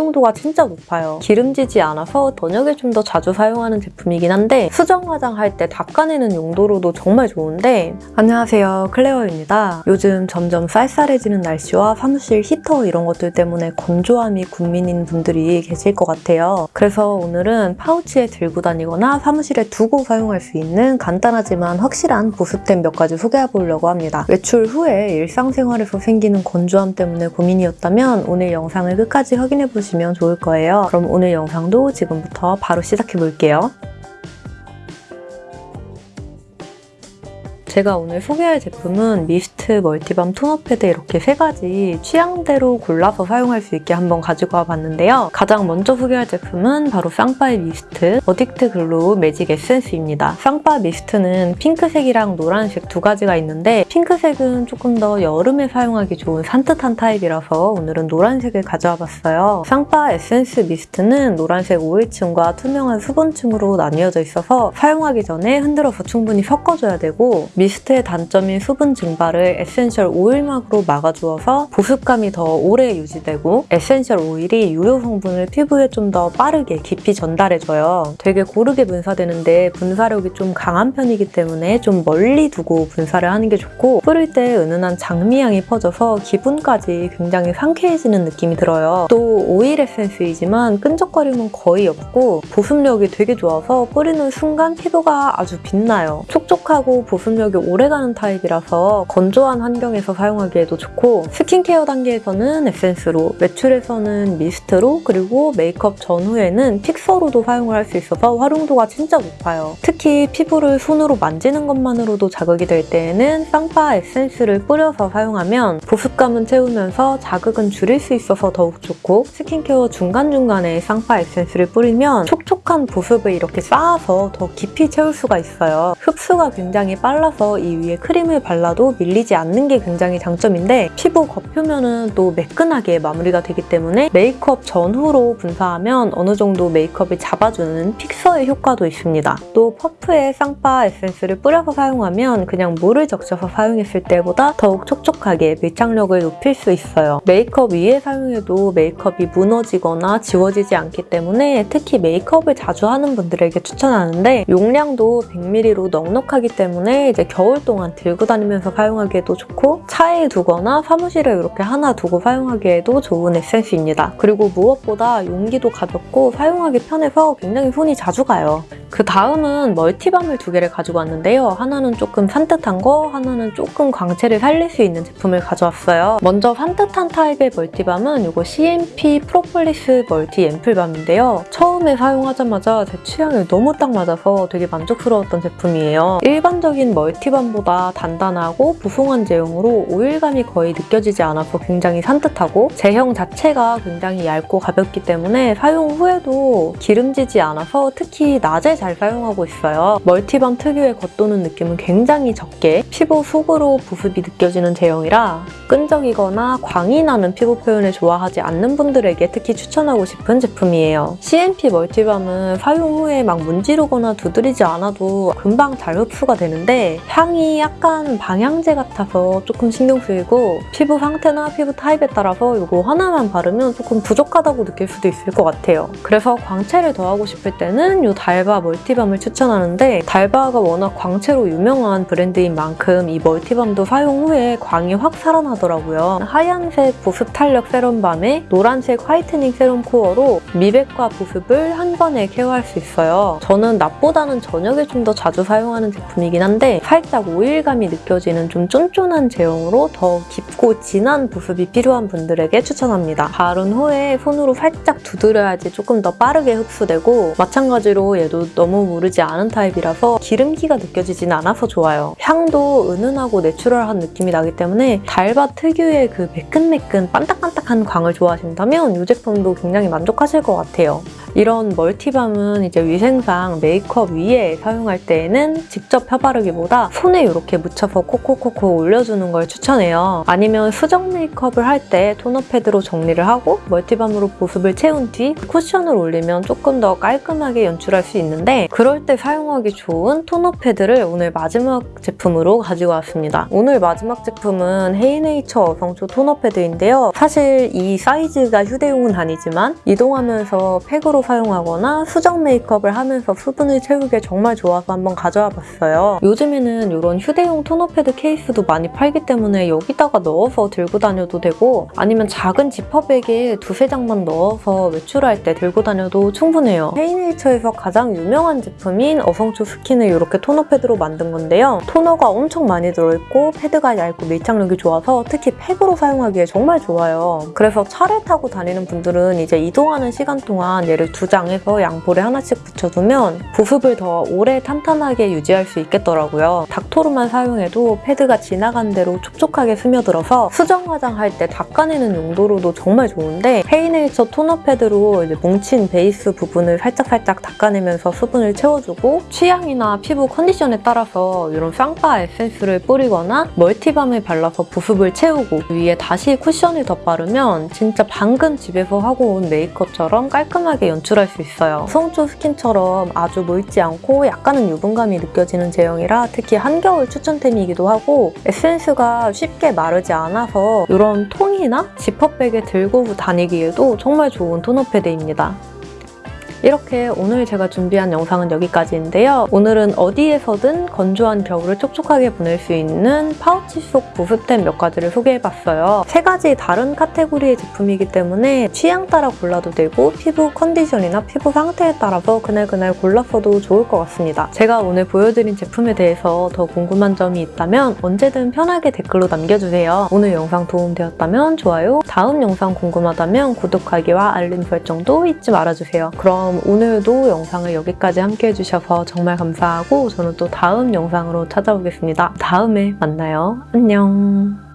활용도가 진짜 높아요. 기름지지 않아서 저녁에 좀 더 자주 사용하는 제품이긴 한데 수정 화장할 때 닦아내는 용도로도 정말 좋은데 안녕하세요 클레어입니다. 요즘 점점 쌀쌀해지는 날씨와 사무실 히터 이런 것들 때문에 건조함이 국민인 분들이 계실 것 같아요. 그래서 오늘은 파우치에 들고 다니거나 사무실에 두고 사용할 수 있는 간단하지만 확실한 보습템 몇 가지 소개해 보려고 합니다. 외출 후에 일상생활에서 생기는 건조함 때문에 고민이었다면 오늘 영상을 끝까지 확인해 보시면 좋을 거예요. 그럼 오늘 영상도 지금부터 바로 시작해 볼게요. 제가 오늘 소개할 제품은 미스트 multi balm 토너 패드 이렇게 세 가지 취향대로 골라서 사용할 수 있게 한번 가지고 와봤는데요. 가장 먼저 소개할 제품은 바로 쌍빠의 미스트 어딕트 글로우 매직 에센스입니다. 쌍빠 미스트는 핑크색이랑 노란색 두 가지가 있는데 핑크색은 조금 더 여름에 사용하기 좋은 산뜻한 타입이라서 오늘은 노란색을 가져와 봤어요. 쌍빠 에센스 미스트는 노란색 오일층과 투명한 수분층으로 나뉘어져 있어서 사용하기 전에 흔들어서 충분히 섞어줘야 되고 미스트의 단점인 수분 증발을 에센셜 오일막으로 막아주어서 보습감이 더 오래 유지되고 에센셜 오일이 유효 성분을 피부에 좀 더 빠르게 깊이 전달해줘요. 되게 고르게 분사되는데 분사력이 좀 강한 편이기 때문에 좀 멀리 두고 분사를 하는 게 좋고 뿌릴 때 은은한 장미향이 퍼져서 기분까지 굉장히 상쾌해지는 느낌이 들어요. 또 오일 에센스이지만 끈적거림은 거의 없고 보습력이 되게 좋아서 뿌리는 순간 피부가 아주 빛나요. 촉촉하고 보습력이 오래가는 타입이라서 건조한 환경에서 사용하기에도 좋고 스킨케어 단계에서는 에센스로, 외출에서는 미스트로, 그리고 메이크업 전후에는 fixer로도 사용을 할 수 있어서 활용도가 진짜 높아요. 특히 피부를 손으로 만지는 것만으로도 자극이 될 때에는 쌍빠 에센스를 뿌려서 사용하면 보습감은 채우면서 자극은 줄일 수 있어서 더욱 좋고 스킨케어 중간중간에 쌍빠 에센스를 뿌리면 촉촉한 보습을 이렇게 쌓아서 더 깊이 채울 수가 있어요. 흡수가 굉장히 빨라서 이 위에 크림을 발라도 밀리지 않는 게 굉장히 장점인데 피부 겉표면은 또 매끈하게 마무리가 되기 때문에 메이크업 전후로 분사하면 어느 정도 메이크업을 잡아주는 픽서의 효과도 있습니다. 또 퍼프에 쌍빠 에센스를 뿌려서 사용하면 그냥 물을 적셔서 사용했을 때보다 더욱 촉촉하게 밀착력을 높일 수 있어요. 메이크업 위에 사용해도 메이크업이 무너지거나 지워지지 않기 때문에 특히 메이크업을 자주 하는 분들에게 추천하는데 용량도 100ml로 넉넉하기 때문에 이제 겨울 동안 들고 다니면서 사용하기에도 좋고 차에 두거나 사무실에 이렇게 하나 두고 사용하기에도 좋은 에센스입니다. 그리고 무엇보다 용기도 가볍고 사용하기 편해서 굉장히 손이 자주 가요. 그 다음은 multi balm을 두 개를 가지고 왔는데요. 하나는 조금 산뜻한 거, 하나는 조금 광채를 살릴 수 있는 제품을 가져왔어요. 먼저 산뜻한 타입의 multi balm은 이거 CNP 프로폴리스 멀티 앰플밤인데요. 처음에 사용하자마자 제 취향에 너무 딱 맞아서 되게 만족스러웠던 제품이에요. 일반적인 multi balm보다 단단하고 보송한 제형으로 오일감이 거의 느껴지지 않아서 굉장히 산뜻하고 제형 자체가 굉장히 얇고 가볍기 때문에 사용 후에도 기름지지 않아서 특히 낮에 잘 사용하고 있어요. multi balm 특유의 겉도는 느낌은 굉장히 적게 피부 속으로 보습이 느껴지는 제형이라 끈적이거나 광이 나는 피부 표현을 좋아하지 않는 분들에게 특히 추천하고 싶은 제품이에요. CNP 멀티밤은 사용 후에 막 문지르거나 두드리지 않아도 금방 잘 흡수가 되는데 향이 약간 방향제 같아서 조금 신경 쓰이고 피부 상태나 피부 타입에 따라서 이거 하나만 바르면 조금 부족하다고 느낄 수도 있을 것 같아요. 그래서 광채를 더하고 싶을 때는 이 달바 multi balm을 추천하는데 달바가 워낙 광채로 유명한 브랜드인 만큼 이 multi balm도 사용 후에 광이 확 살아나더라고요. 하얀색 보습 탄력 serum balm에 노란색 whitening serum core로 미백과 보습을 한 번에 케어할 수 있어요. 저는 낮보다는 저녁에 좀 더 자주 사용하는 제품이긴 한데 살짝 오일감이 느껴지는 좀 쫀쫀한 제형으로 더 깊고 진한 보습이 필요한 분들에게 추천합니다. 바른 후에 손으로 살짝 두드려야지 조금 더 빠르게 흡수되고 마찬가지로 얘도 너무 무르지 않은 타입이라서 기름기가 느껴지진 않아서 좋아요. 향도 은은하고 natural한 느낌이 나기 때문에 달바 특유의 그 매끈매끈 반딱반딱한 광을 좋아하신다면 이 제품도 굉장히 만족하실 것 같아요. 이런 multi balm은 이제 위생상 메이크업 위에 사용할 때에는 직접 펴바르기보다 손에 이렇게 묻혀서 콕콕콕콕 올려주는 걸 추천해요. 아니면 수정 메이크업을 할 때 토너 패드로 정리를 하고 multi balm으로 보습을 채운 뒤 쿠션을 올리면 조금 더 깔끔하게 연출할 수 있는데 그럴 때 사용하기 좋은 토너 패드를 오늘 마지막 제품으로 가지고 왔습니다. 오늘 마지막 제품은 헤이네이처 어성초 토너 패드인데요. 사실 이 사이즈가 휴대용은 아니지만 이동하면서 팩으로 사용하거나 수정 메이크업을 하면서 수분을 채우기에 정말 좋아서 한번 가져와 봤어요. 요즘에는 이런 휴대용 토너 패드 케이스도 많이 팔기 때문에 여기다가 넣어서 들고 다녀도 되고 아니면 작은 지퍼백에 두세 장만 넣어서 외출할 때 들고 다녀도 충분해요. 헤이네이처에서 가장 유명한 제품인 어성초 스킨을 이렇게 토너 패드로 만든 건데요. 토너가 엄청 많이 들어있고 패드가 얇고 밀착력이 좋아서 특히 팩으로 사용하기에 정말 좋아요. 그래서 차를 타고 다니는 분들은 이제 이동하는 시간 동안 얘를 두 장에서 양볼에 하나씩 붙여두면 보습을 더 오래 탄탄하게 유지할 수 있겠더라고요. 닦토로만 사용해도 패드가 지나간 대로 촉촉하게 스며들어서 수정 화장할 때 닦아내는 용도로도 정말 좋은데 헤이네이처 토너 패드로 이제 뭉친 베이스 부분을 살짝살짝 닦아내면서 수분을 채워주고 취향이나 피부 컨디션에 따라서 이런 쌍파 에센스를 뿌리거나 멀티밤을 발라서 보습을 채우고 위에 다시 쿠션을 덧바르면 진짜 방금 집에서 하고 온 메이크업처럼 깔끔하게 연 출할 수 있어요. 성초 스킨처럼 아주 물지 않고 약간은 유분감이 느껴지는 제형이라 특히 한겨울 추천템이기도 하고 에센스가 쉽게 마르지 않아서 이런 통이나 지퍼백에 들고 다니기에도 정말 좋은 토너 패드입니다. 이렇게 오늘 제가 준비한 영상은 여기까지인데요. 오늘은 어디에서든 건조한 겨울을 촉촉하게 보낼 수 있는 파우치 속 보습템 몇 가지를 소개해봤어요. 세 가지 다른 카테고리의 제품이기 때문에 취향 따라 골라도 되고 피부 컨디션이나 피부 상태에 따라서 그날그날 골랐어도 좋을 것 같습니다. 제가 오늘 보여드린 제품에 대해서 더 궁금한 점이 있다면 언제든 편하게 댓글로 남겨주세요. 오늘 영상 도움되었다면 좋아요, 다음 영상 궁금하다면 구독하기와 알림 설정도 잊지 말아주세요. 그럼 그럼 오늘도 영상을 여기까지 함께 해주셔서 정말 감사하고 저는 또 다음 영상으로 찾아오겠습니다. 다음에 만나요. 안녕.